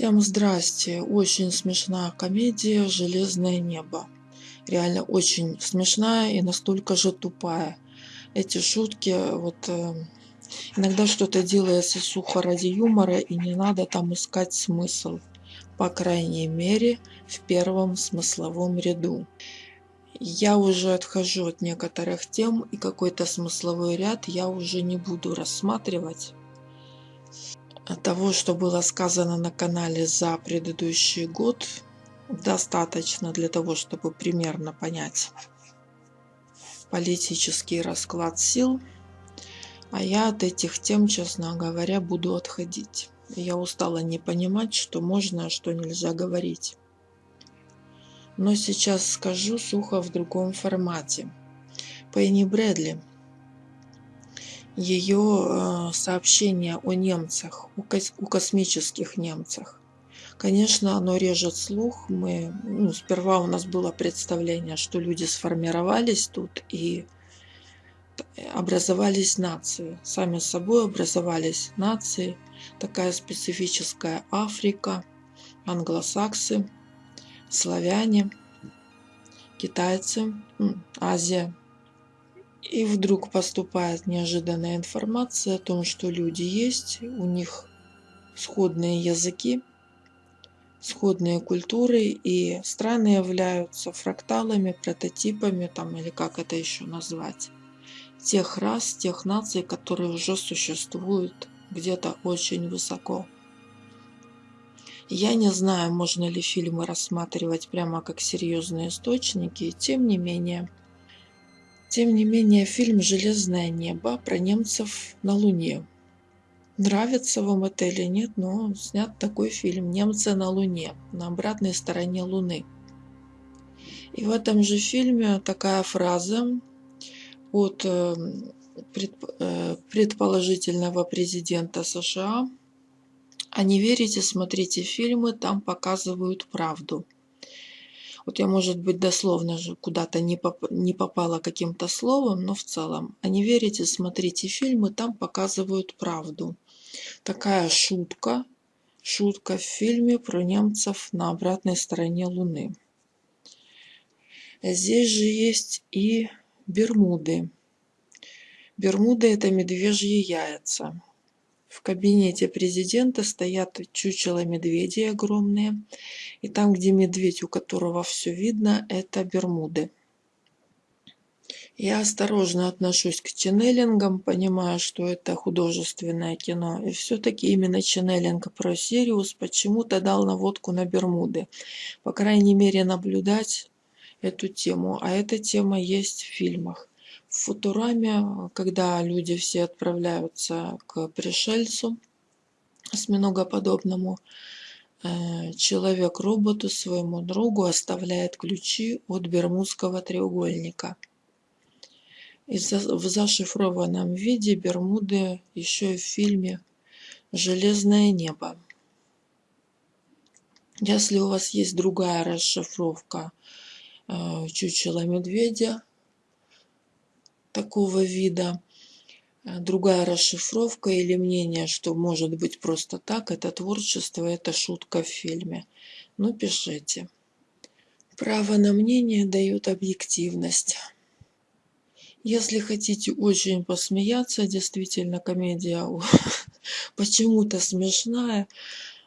Всем здрасте. Очень смешная комедия «Железное небо». Реально очень смешная и настолько же тупая. Эти шутки, вот э, иногда что-то делается сухо ради юмора и не надо там искать смысл. По крайней мере, в первом смысловом ряду. Я уже отхожу от некоторых тем и какой-то смысловой ряд я уже не буду рассматривать того, что было сказано на канале за предыдущий год, достаточно для того, чтобы примерно понять политический расклад сил. А я от этих тем, честно говоря, буду отходить. Я устала не понимать, что можно, а что нельзя говорить. Но сейчас скажу сухо в другом формате. Пенни Брэдли – ее э, сообщение о немцах, о космических немцах. Конечно, оно режет слух. Мы, ну, сперва у нас было представление, что люди сформировались тут и образовались нации. Сами собой образовались нации. Такая специфическая Африка, англосаксы, славяне, китайцы, Азия. И вдруг поступает неожиданная информация о том, что люди есть, у них сходные языки, сходные культуры, и страны являются фракталами, прототипами, там, или как это еще назвать, тех рас, тех наций, которые уже существуют где-то очень высоко. Я не знаю, можно ли фильмы рассматривать прямо как серьезные источники, тем не менее – тем не менее, фильм «Железное небо» про немцев на Луне. Нравится вам это или нет, но снят такой фильм «Немцы на Луне», на обратной стороне Луны. И в этом же фильме такая фраза от э, э, предположительного президента США. А не верите, смотрите фильмы, там показывают правду. Вот я, может быть, дословно же куда-то не, поп не попала каким-то словом, но в целом. А не верите, смотрите фильмы, там показывают правду. Такая шутка, шутка в фильме про немцев на обратной стороне Луны. Здесь же есть и Бермуды. Бермуды – это медвежьи яйца. В кабинете президента стоят чучело медведей огромные. И там, где медведь, у которого все видно, это Бермуды. Я осторожно отношусь к ченнелингам, понимаю, что это художественное кино. И все-таки именно ченнелинг про Сириус почему-то дал наводку на Бермуды. По крайней мере, наблюдать эту тему. А эта тема есть в фильмах. В Футураме, когда люди все отправляются к пришельцу, осьминогоподобному, э, человек роботу своему другу оставляет ключи от Бермудского треугольника. И в зашифрованном виде Бермуды еще и в фильме «Железное небо». Если у вас есть другая расшифровка э, чучела медведя, такого вида. Э, другая расшифровка или мнение, что может быть просто так, это творчество, это шутка в фильме. Ну, пишите. Право на мнение дает объективность. Если хотите очень посмеяться, действительно комедия почему-то смешная,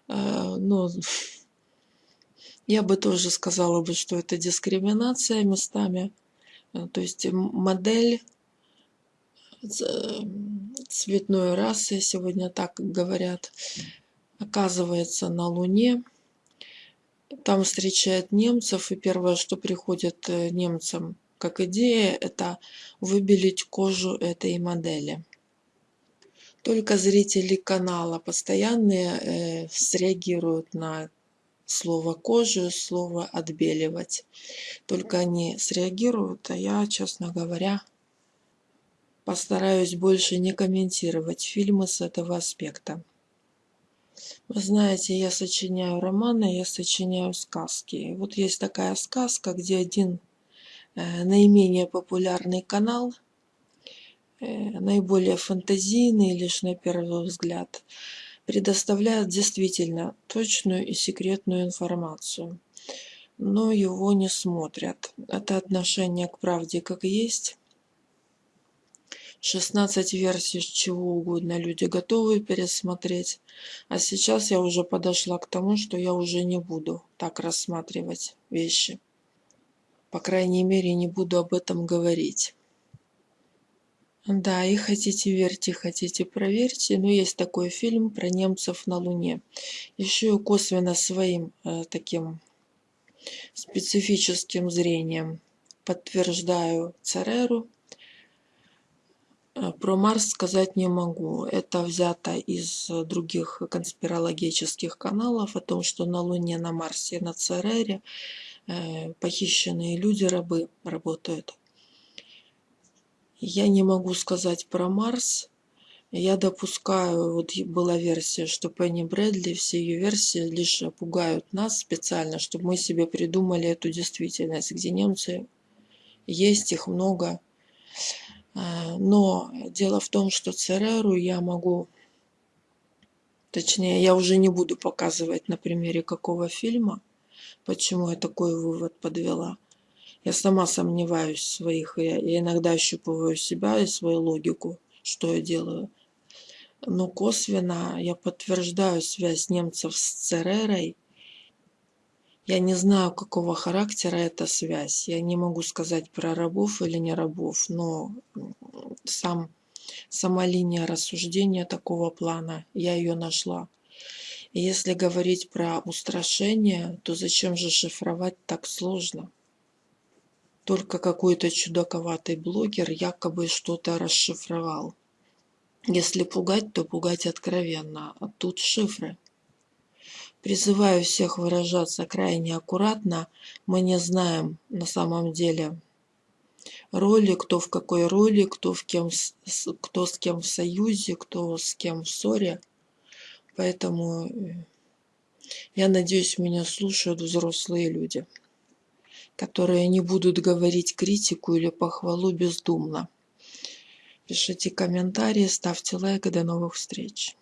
э, но я бы тоже сказала бы, что это дискриминация местами. Э, то есть модель цветной расы, сегодня так говорят, оказывается на Луне. Там встречает немцев, и первое, что приходит э, немцам как идея, это выбелить кожу этой модели. Только зрители канала постоянные э, среагируют на слово кожу, слово отбеливать. Только они среагируют, а я, честно говоря, Постараюсь больше не комментировать фильмы с этого аспекта. Вы знаете, я сочиняю романы, я сочиняю сказки. вот есть такая сказка, где один э, наименее популярный канал, э, наиболее фантазийный лишь на первый взгляд, предоставляет действительно точную и секретную информацию, но его не смотрят. Это отношение к правде как есть. 16 версий чего угодно люди готовы пересмотреть. А сейчас я уже подошла к тому, что я уже не буду так рассматривать вещи. По крайней мере, не буду об этом говорить. Да, и хотите верьте, хотите проверьте, но есть такой фильм про немцев на Луне. Еще и косвенно своим э, таким специфическим зрением подтверждаю Цереру. Э, про Марс сказать не могу. Это взято из других конспирологических каналов о том, что на Луне, на Марсе, на Церере э, похищенные люди, рабы работают. Я не могу сказать про Марс. Я допускаю, вот была версия, что Пенни Брэдли, все ее версии лишь пугают нас специально, чтобы мы себе придумали эту действительность, где немцы есть, их много. А, но дело в том, что Цереру я могу, точнее, я уже не буду показывать на примере какого фильма, почему я такой вывод подвела. Я сама сомневаюсь в своих, я, я иногда ощупываю себя и свою логику, что я делаю. Но косвенно я подтверждаю связь немцев с Церерой. Я не знаю, какого характера эта связь. Я не могу сказать про рабов или не рабов, но сам, сама линия рассуждения такого плана, я ее нашла. И если говорить про устрашение, то зачем же шифровать так сложно? только какой-то чудаковатый блогер якобы что-то расшифровал. Если пугать, то пугать откровенно, а тут шифры. Призываю всех выражаться крайне аккуратно. Мы не знаем на самом деле роли, кто в какой роли, кто, в кем, кто с кем в союзе, кто с кем в ссоре. Поэтому э, я надеюсь, меня слушают взрослые люди которые не будут говорить критику или похвалу бездумно. Пишите комментарии, ставьте лайк и до новых встреч.